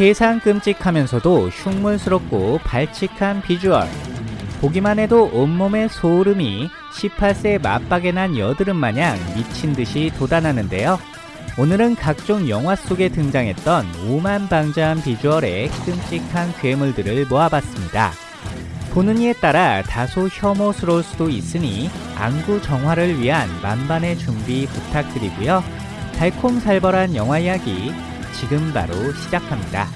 세상 끔찍하면서도 흉물스럽고 발칙한 비주얼. 보기만 해도 온몸에 소름이 18세 맞박에 난 여드름 마냥 미친 듯이 돋아나는데요. 오늘은 각종 영화 속에 등장했던 오만방자한 비주얼의 끔찍한 괴물들을 모아봤습니다. 보는 이에 따라 다소 혐오스러울 수도 있으니 안구 정화를 위한 만반의 준비 부탁드리고요. 달콤살벌한 영화 이야기 지금 바로 시작합니다.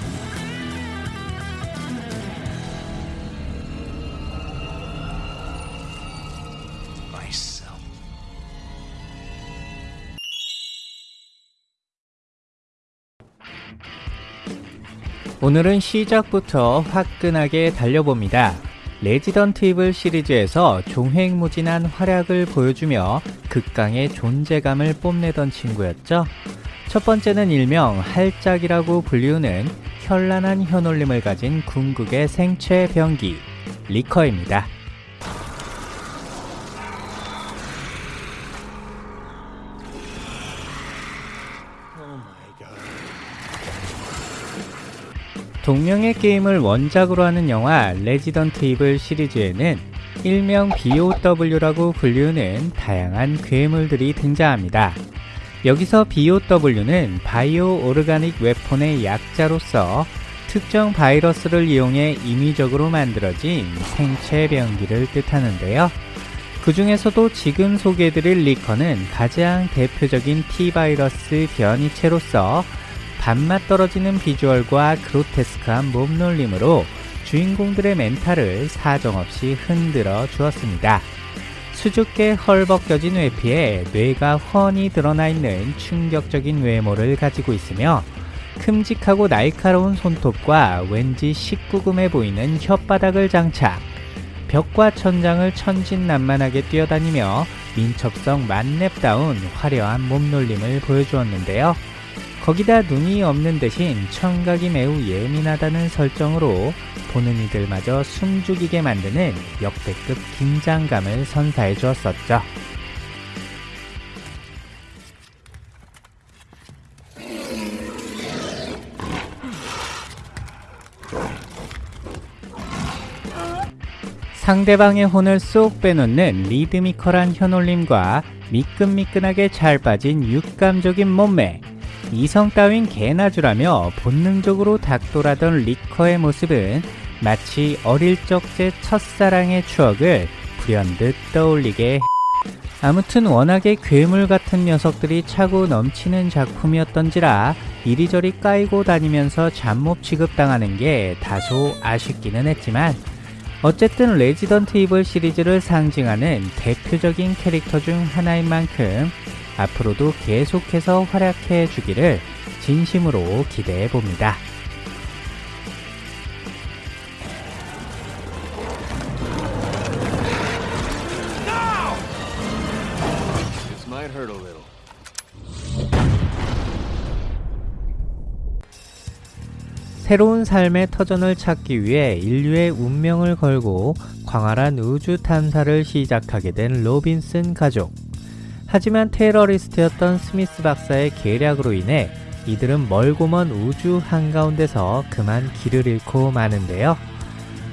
오늘은 시작부터 화끈하게 달려봅니다. 레지던트 이블 시리즈에서 종횡무진한 활약을 보여주며 극강의 존재감을 뽐내던 친구였죠. 첫 번째는 일명 할짝이라고 불리우는 현란한 혀놀림을 가진 궁극의 생체 병기 리커입니다. 동명의 게임을 원작으로 하는 영화 레지던트 이블 시리즈에는 일명 BOW라고 불리우는 다양한 괴물들이 등장합니다. 여기서 BOW는 바이오 오르가닉 웨폰의 약자로서 특정 바이러스를 이용해 임의적으로 만들어진 생체 병기를 뜻하는데요. 그 중에서도 지금 소개해드릴 리커는 가장 대표적인 T바이러스 변이체로서 밥맛 떨어지는 비주얼과 그로테스크한 몸놀림으로 주인공들의 멘탈을 사정없이 흔들어 주었습니다. 수줍게 헐벗겨진 외피에 뇌가 훤히 드러나 있는 충격적인 외모를 가지고 있으며 큼직하고 날카로운 손톱과 왠지 19금해 보이는 혓바닥을 장착 벽과 천장을 천진난만하게 뛰어다니며 민첩성 만렙다운 화려한 몸놀림을 보여주었는데요. 거기다 눈이 없는 대신 청각이 매우 예민하다는 설정으로 보는 이들마저 숨죽이게 만드는 역대급 긴장감을 선사해 주었었죠. 상대방의 혼을 쏙 빼놓는 리드미컬한 현올림과 미끈미끈하게 잘 빠진 육감적인 몸매 이성 따윈 개나 주라며 본능적으로 닥돌하던 리커의 모습은 마치 어릴 적 제 첫사랑의 추억을 불현듯 떠올리게 해. 아무튼 워낙에 괴물 같은 녀석들이 차고 넘치는 작품이었던지라 이리저리 까이고 다니면서 잡몹 취급당하는 게 다소 아쉽기는 했지만 어쨌든 레지던트 이블 시리즈를 상징하는 대표적인 캐릭터 중 하나인 만큼 앞으로도 계속해서 활약해 주기를 진심으로 기대해 봅니다. 새로운 삶의 터전을 찾기 위해 인류의 운명을 걸고 광활한 우주 탐사를 시작하게 된 로빈슨 가족. 하지만 테러리스트였던 스미스 박사의 계략으로 인해 이들은 멀고 먼 우주 한가운데서 그만 길을 잃고 마는데요.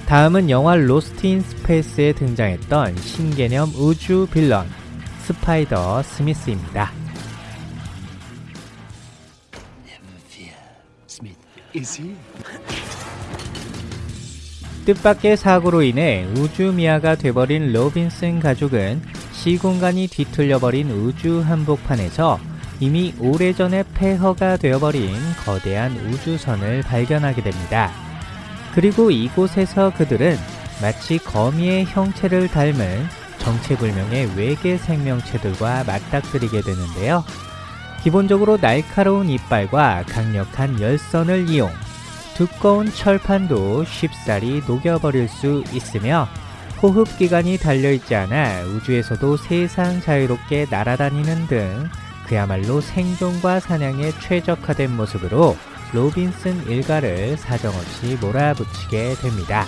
다음은 영화 로스트 인 스페이스에 등장했던 신개념 우주 빌런 스파이더 스미스입니다. 뜻밖의 사고로 인해 우주미아가 돼버린 로빈슨 가족은 시공간이 뒤틀려버린 우주 한복판에서 이미 오래전에 폐허가 되어버린 거대한 우주선을 발견하게 됩니다. 그리고 이곳에서 그들은 마치 거미의 형체를 닮은 정체불명의 외계 생명체들과 맞닥뜨리게 되는데요. 기본적으로 날카로운 이빨과 강력한 열선을 이용 두꺼운 철판도 쉽사리 녹여버릴 수 있으며 호흡기관이 달려있지 않아 우주에서도 세상 자유롭게 날아다니는 등 그야말로 생존과 사냥에 최적화된 모습으로 로빈슨 일가를 사정없이 몰아붙이게 됩니다.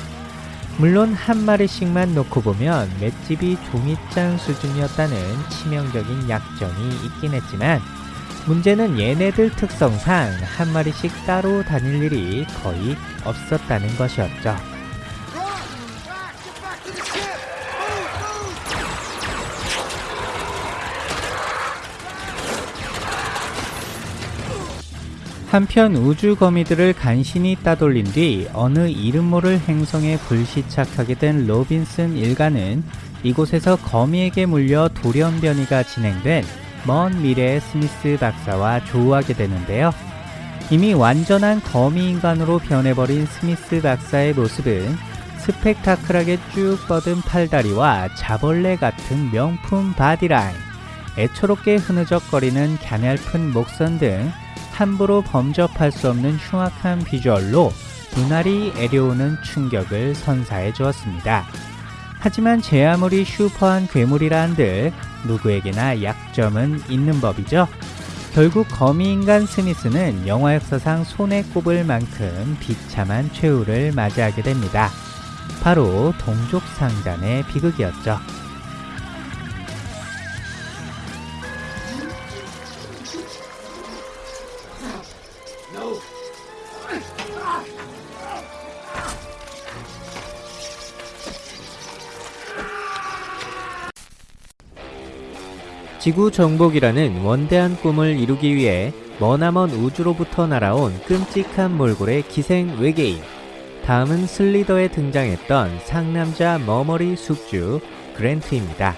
물론 한 마리씩만 놓고 보면 맷집이 종이장 수준이었다는 치명적인 약점이 있긴 했지만 문제는 얘네들 특성상 한 마리씩 따로 다닐 일이 거의 없었다는 것이었죠. 한편 우주 거미들을 간신히 따돌린 뒤 어느 이름 모를 행성에 불시착하게 된 로빈슨 일가는 이곳에서 거미에게 물려 돌연변이가 진행된 먼 미래의 스미스 박사와 조우하게 되는데요. 이미 완전한 거미 인간으로 변해버린 스미스 박사의 모습은 스펙타클하게 쭉 뻗은 팔다리와 자벌레 같은 명품 바디라인, 애처롭게 흐느적거리는 가냘픈 목선 등 함부로 범접할 수 없는 흉악한 비주얼로 눈알이 아려오는 충격을 선사해 주었습니다. 하지만 제 아무리 슈퍼한 괴물이라 한들 누구에게나 약점은 있는 법이죠. 결국 거미인간 스미스는 영화 역사상 손에 꼽을 만큼 비참한 최후를 맞이하게 됩니다. 바로 동족 상잔의 비극이었죠. 지구 정복이라는 원대한 꿈을 이루기 위해 머나먼 우주로부터 날아온 끔찍한 몰골의 기생 외계인. 다음은 슬리더에 등장했던 상남자 머머리 숙주 그랜트입니다.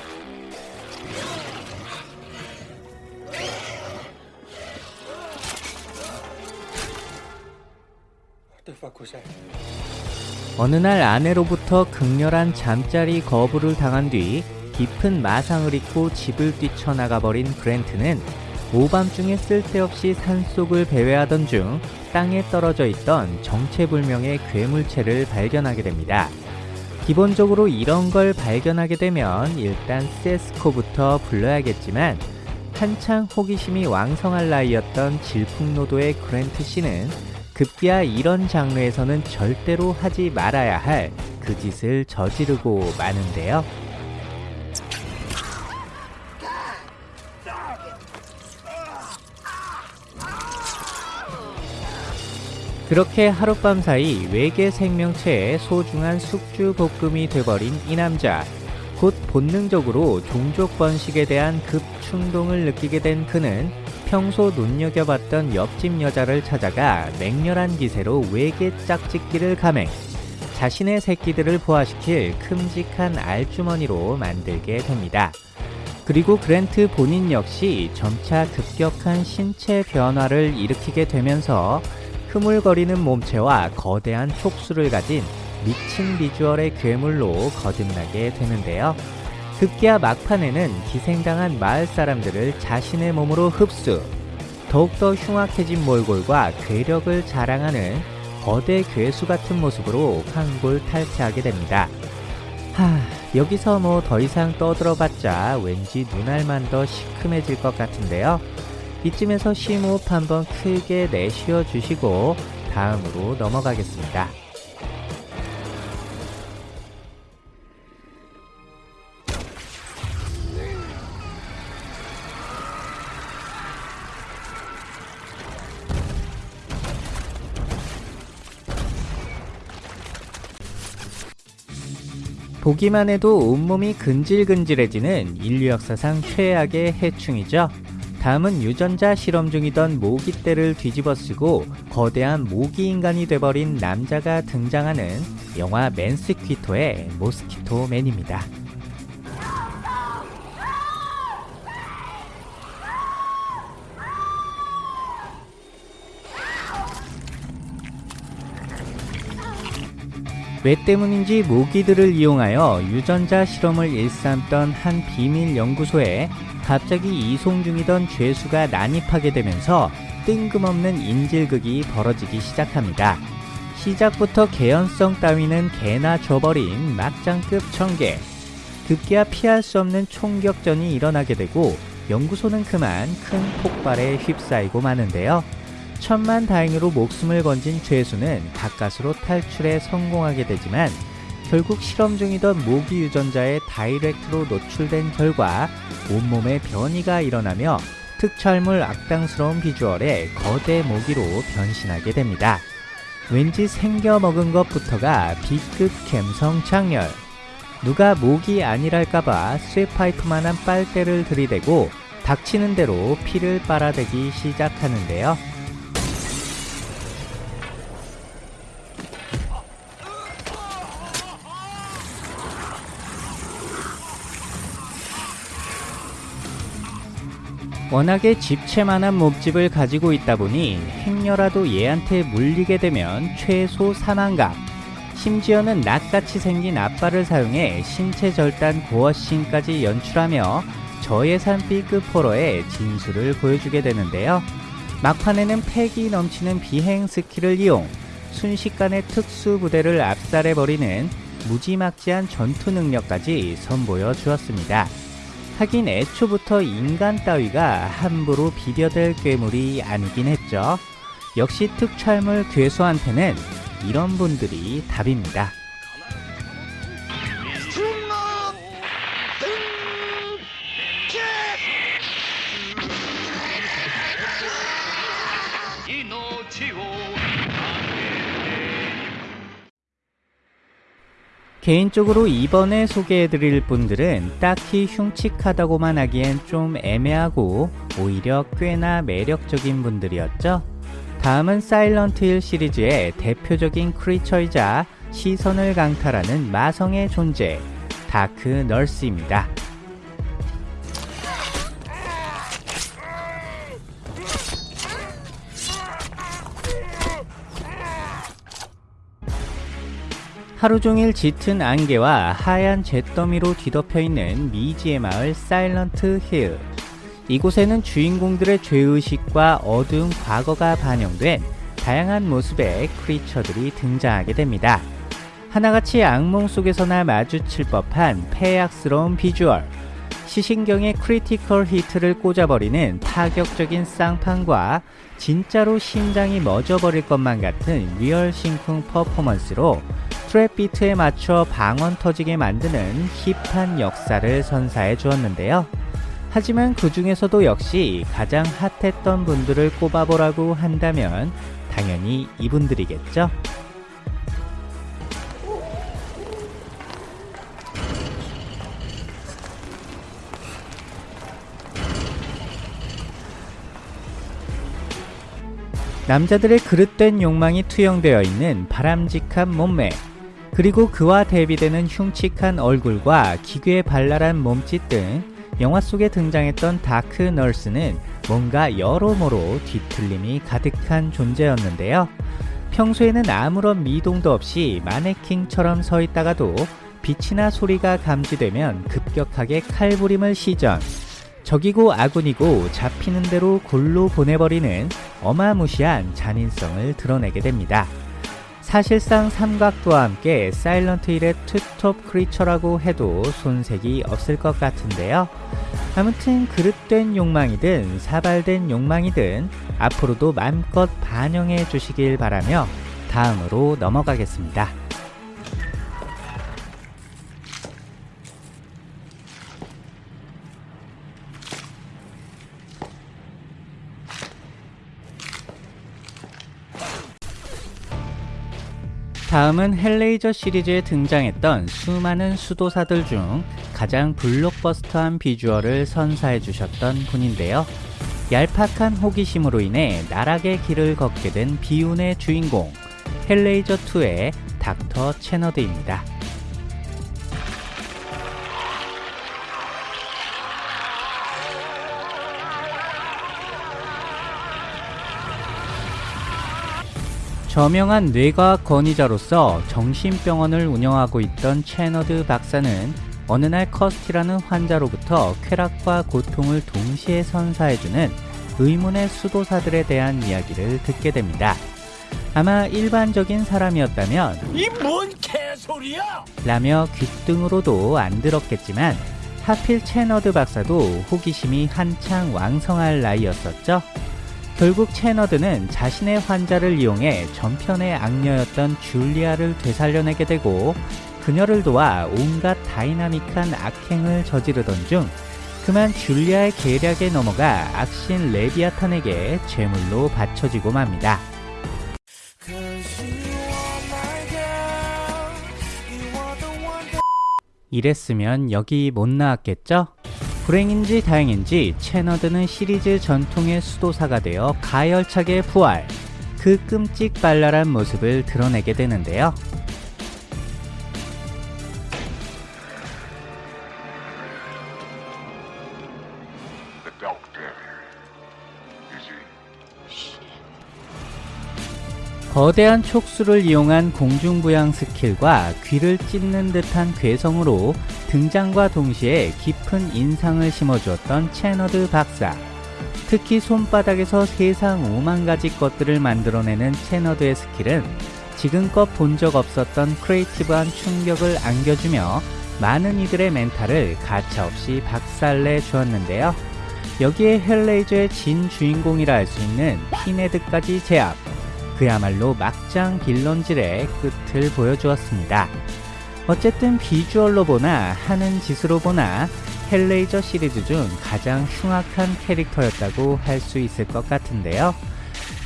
어느 날 아내로부터 극렬한 잠자리 거부를 당한 뒤 깊은 마상을 입고 집을 뛰쳐나가 버린 그랜트는 오밤중에 쓸데없이 산속을 배회하던 중 땅에 떨어져 있던 정체불명의 괴물체를 발견하게 됩니다. 기본적으로 이런 걸 발견하게 되면 일단 세스코부터 불러야겠지만 한창 호기심이 왕성할 나이였던 질풍노도의 그랜트 씨는 급기야 이런 장르에서는 절대로 하지 말아야 할 그 짓을 저지르고 마는데요. 그렇게 하룻밤 사이 외계 생명체의 소중한 숙주 볶음이 돼버린 이 남자. 곧 본능적으로 종족 번식에 대한 급 충동을 느끼게 된 그는 평소 눈여겨봤던 옆집 여자를 찾아가 맹렬한 기세로 외계 짝짓기를 감행. 자신의 새끼들을 부화시킬 큼직한 알주머니로 만들게 됩니다. 그리고 그랜트 본인 역시 점차 급격한 신체 변화를 일으키게 되면서 흐물거리는 몸체와 거대한 촉수를 가진 미친 비주얼의 괴물로 거듭나게 되는데요. 급기야 막판에는 기생당한 마을 사람들을 자신의 몸으로 흡수, 더욱더 흉악해진 몰골과 괴력을 자랑하는 거대 괴수 같은 모습으로 황골 탈퇴하게 됩니다. 하, 여기서 뭐 더 이상 떠들어봤자 왠지 눈알만 더 시큼해질 것 같은데요. 이쯤에서 심호흡 한번 크게 내쉬어 주시고 다음으로 넘어가겠습니다. 보기만 해도 온몸이 근질근질해지는 인류 역사상 최악의 해충이죠. 다음은 유전자 실험 중이던 모기 떼를 뒤집어쓰고 거대한 모기 인간이 돼버린 남자가 등장하는 영화 맨스퀴토의 모스키토맨입니다. 왜 때문인지 모기들을 이용하여 유전자 실험을 일삼던 한 비밀 연구소에 갑자기 이송 중이던 죄수가 난입하게 되면서 뜬금없는 인질극이 벌어지기 시작합니다. 시작부터 개연성 따위는 개나 줘버린 막장급 청개. 급기야 피할 수 없는 총격전이 일어나게 되고 연구소는 그만 큰 폭발에 휩싸이고 마는데요. 천만 다행으로 목숨을 건진 죄수는 가까스로 탈출에 성공하게 되지만 결국 실험 중이던 모기 유전자의 다이렉트로 노출된 결과 온몸에 변이가 일어나며 특촬물 악당스러운 비주얼의 거대 모기로 변신하게 됩니다. 왠지 생겨 먹은 것부터가 B급 감성 장렬. 누가 모기 아니랄까봐 쇠파이프만한 빨대를 들이대고 닥치는 대로 피를 빨아대기 시작하는데요. 워낙에 집채만한 몸집을 가지고 있다 보니 행여라도 얘한테 물리게 되면 최소 사망각 심지어는 낫같이 생긴 앞발을 사용해 신체 절단 고어씬까지 연출하며 저예산 B급 호러의 진수를 보여주게 되는데요. 막판에는 패기 넘치는 비행 스킬을 이용 순식간에 특수 부대를 압살해버리는 무지막지한 전투 능력까지 선보여 주었습니다. 하긴 애초부터 인간 따위가 함부로 비벼댈 괴물이 아니긴 했죠. 역시 특촬물 괴수한테는 이런 분들이 답입니다. 개인적으로 이번에 소개해드릴 분들은 딱히 흉측하다고만 하기엔 좀 애매하고 오히려 꽤나 매력적인 분들이었죠. 다음은 사일런트 힐 시리즈의 대표적인 크리처이자 시선을 강탈하는 마성의 존재, 다크 널스입니다. 하루 종일 짙은 안개와 하얀 잿더미로 뒤덮여 있는 미지의 마을 사일런트 힐. 이곳에는 주인공들의 죄의식과 어두운 과거가 반영된 다양한 모습의 크리처들이 등장하게 됩니다. 하나같이 악몽 속에서나 마주칠 법한 패악스러운 비주얼, 시신경에 critical hit를 꽂아버리는 파격적인 쌍판과 진짜로 심장이 멎어버릴 것만 같은 real 심쿵 퍼포먼스로 트랩 비트에 맞춰 방언 터지게 만드는 힙한 역사를 선사해 주었는데요. 하지만 그 중에서도 역시 가장 핫했던 분들을 꼽아보라고 한다면 당연히 이분들이겠죠. 남자들의 그릇된 욕망이 투영되어 있는 바람직한 몸매, 그리고 그와 대비되는 흉측한 얼굴과 기괴 발랄한 몸짓 등 영화 속에 등장했던 다크 널스는 뭔가 여러모로 뒤틀림이 가득한 존재였는데요. 평소에는 아무런 미동도 없이 마네킹처럼 서 있다가도 빛이나 소리가 감지되면 급격하게 칼부림을 시전. 적이고 아군이고 잡히는 대로 골로 보내버리는 어마무시한 잔인성을 드러내게 됩니다. 사실상 삼각도와 함께 사일런트 힐의 투톱 크리처라고 해도 손색이 없을 것 같은데요. 아무튼 그릇된 욕망이든 사발된 욕망이든 앞으로도 맘껏 반영해 주시길 바라며 다음으로 넘어가겠습니다. 다음은 헬레이저 시리즈에 등장했던 수많은 수도사들 중 가장 블록버스터한 비주얼을 선사해 주셨던 분인데요. 얄팍한 호기심으로 인해 나락의 길을 걷게 된 비운의 주인공 헬레이저2의 닥터 채너드입니다. 저명한 뇌과학 권위자로서 정신병원을 운영하고 있던 채너드 박사는 어느 날 커스티라는 환자로부터 쾌락과 고통을 동시에 선사해주는 의문의 수도사들에 대한 이야기를 듣게 됩니다. 아마 일반적인 사람이었다면 이 뭔 개소리야! 라며 귓등으로도 안 들었겠지만 하필 채너드 박사도 호기심이 한창 왕성할 나이였었죠. 결국 채너드는 자신의 환자를 이용해 전편의 악녀였던 줄리아를 되살려내게 되고 그녀를 도와 온갖 다이나믹한 악행을 저지르던 중 그만 줄리아의 계략에 넘어가 악신 레비아탄에게 제물로 바쳐지고 맙니다. 이랬으면 여기 못 나왔겠죠? 불행인지 다행인지 채너드는 시리즈 전통의 수도사가 되어 가열차게 부활 그 끔찍발랄한 모습을 드러내게 되는데요. 거대한 촉수를 이용한 공중부양 스킬과 귀를 찢는 듯한 괴성으로 등장과 동시에 깊은 인상을 심어주었던 채너드 박사. 특히 손바닥에서 세상 오만 가지 것들을 만들어내는 채너드의 스킬은 지금껏 본 적 없었던 creative한 충격을 안겨주며 많은 이들의 멘탈을 가차없이 박살내 주었는데요. 여기에 헬레이저의 진 주인공이라 할 수 있는 핀헤드까지 제압. 그야말로 막장 빌런질의 끝을 보여주었습니다. 어쨌든 비주얼로 보나 하는 짓으로 보나 헬레이저 시리즈 중 가장 흉악한 캐릭터였다고 할 수 있을 것 같은데요.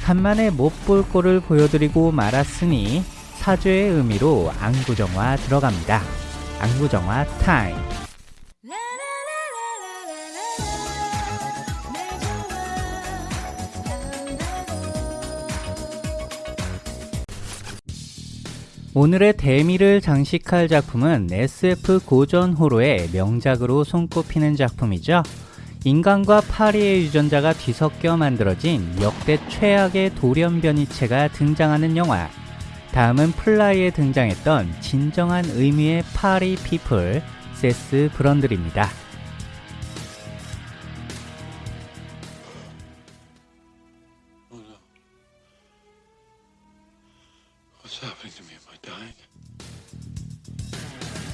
간만에 못 볼 꼴을 보여드리고 말았으니 사죄의 의미로 안구정화 들어갑니다. 안구정화 타임. 오늘의 대미를 장식할 작품은 SF 고전 호로의 명작으로 손꼽히는 작품이죠. 인간과 파리의 유전자가 뒤섞여 만들어진 역대 최악의 돌연변이체가 등장하는 영화. 다음은 플라이에 등장했던 진정한 의미의 파리 people, 세스 브런들입니다.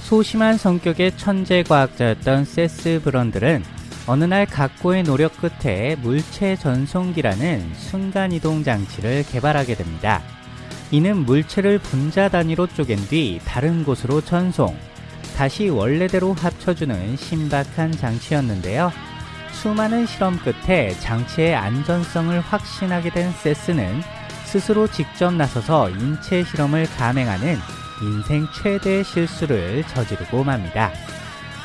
소심한 성격의 천재 과학자였던 세스 브런들은 어느 날 각고의 노력 끝에 물체 전송기라는 순간이동 장치를 개발하게 됩니다. 이는 물체를 분자 단위로 쪼갠 뒤 다른 곳으로 전송, 다시 원래대로 합쳐주는 신박한 장치였는데요. 수많은 실험 끝에 장치의 안전성을 확신하게 된 세스는 스스로 직접 나서서 인체 실험을 감행하는 인생 최대의 실수를 저지르고 맙니다.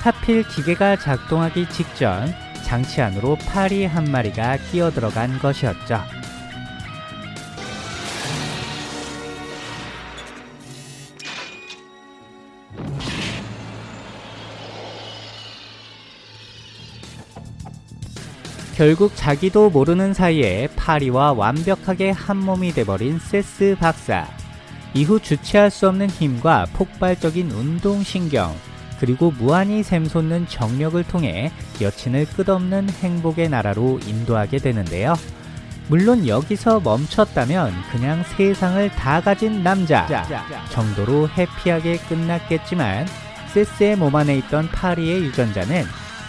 하필 기계가 작동하기 직전 장치 안으로 파리 한 마리가 끼어 들어간 것이었죠. 결국 자기도 모르는 사이에 파리와 완벽하게 한 몸이 돼버린 세스 박사. 이후 주체할 수 없는 힘과 폭발적인 운동신경, 그리고 무한히 샘솟는 정력을 통해 여친을 끝없는 행복의 나라로 인도하게 되는데요. 물론 여기서 멈췄다면 그냥 세상을 다 가진 남자 정도로 해피하게 끝났겠지만 세스의 몸 안에 있던 파리의 유전자는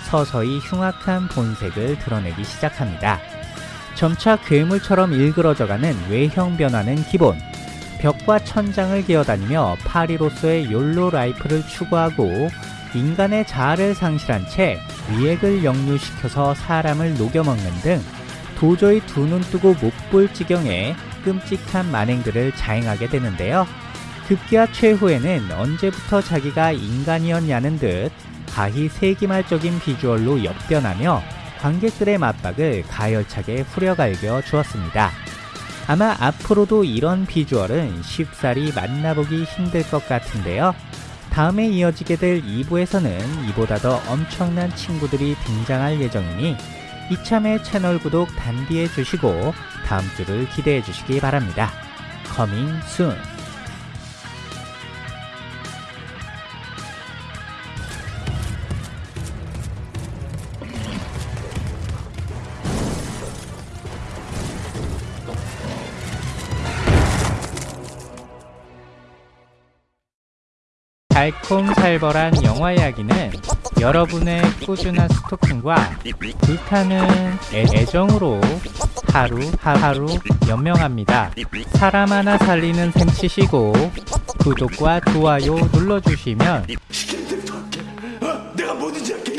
서서히 흉악한 본색을 드러내기 시작합니다. 점차 괴물처럼 일그러져가는 외형 변화는 기본. 벽과 천장을 기어다니며 파리로서의 욜로 라이프를 추구하고 인간의 자아를 상실한 채 위액을 역류시켜서 사람을 녹여먹는 등 도저히 두 눈 뜨고 못 볼 지경의 끔찍한 만행들을 자행하게 되는데요. 급기야 최후에는 언제부터 자기가 인간이었냐는 듯 가히 세기말적인 비주얼로 역변하며 관객들의 맞박을 가열차게 후려갈겨 주었습니다. 아마 앞으로도 이런 비주얼은 쉽사리 만나보기 힘들 것 같은데요. 다음에 이어지게 될 2부에서는 이보다 더 엄청난 친구들이 등장할 예정이니 이참에 채널 구독 단디해 주시고 다음 주를 기대해 주시기 바랍니다. Coming soon. 달콤살벌한 영화 이야기는 여러분의 꾸준한 스토킹과 불타는 애- 애정으로 하루 하루 연명합니다. 사람 하나 살리는 셈 치시고 구독과 좋아요 눌러주시면. 어? 내가 뭐든지 할게.